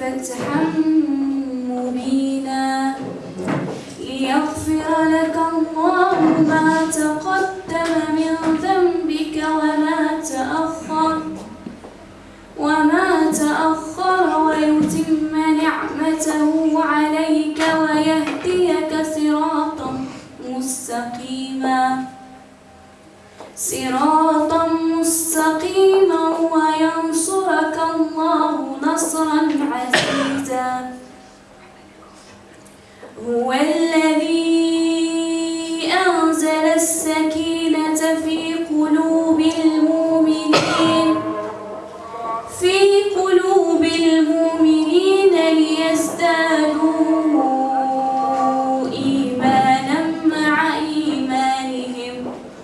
فتحا مبينا. ليغفر لك الله ما تقدم من ذنبك وما تأخر. وما تأخر ويتم نعمته عليك ويهديك صراطا مستقيما. صراطا مستقيما. نصرا عزيزا. هو الذي أنزل السكينة